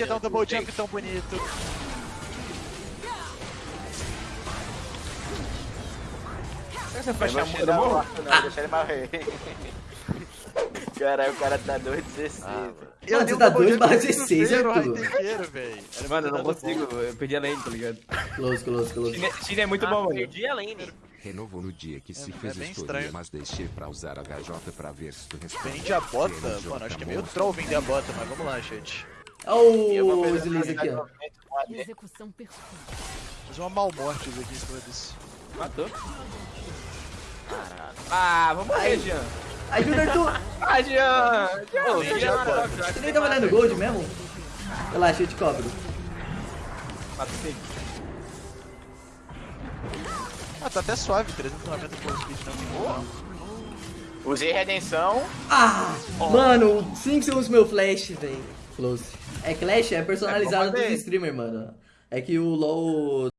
queria dar um double jump tão bonito. Vou muda, tirar o morro? não, deixa ele morrer. Caralho, o cara tá 2,16. Ah. Eu Mano, você tá double dois jump barra no 16, primeiro Arthur. Era Mano, eu não consigo, eu perdi a lane, tá ligado? Close, close, close. Chine é muito Ah, bom, mano. perdi a lane. Renovou no dia que se É- fez é bem história, estranho. mas deixei pra usar a HJ pra ver se tu responde. Vende a bota? Ele Mano, acho que é meio troll vender a bota, mas vamos lá, chat. Olha o fazer Slice aqui, ó. Execução perfeita. Fazer uma malmortes aqui em cima desse. Matou. Ah, vamos morrer, Jean. Ajuda, Arthur. Ah, Jean! Ô, Você nem tá mata. valendo gold mesmo? Relaxa, eu te cobro. Mata sim. Ah, tá até suave, 390 por speed não. Usei redenção. Ah! Mano, 5 segundos meu flash, velho. Close. É Clash, é personalizado É, fazer. streamer, mano. É que o LoL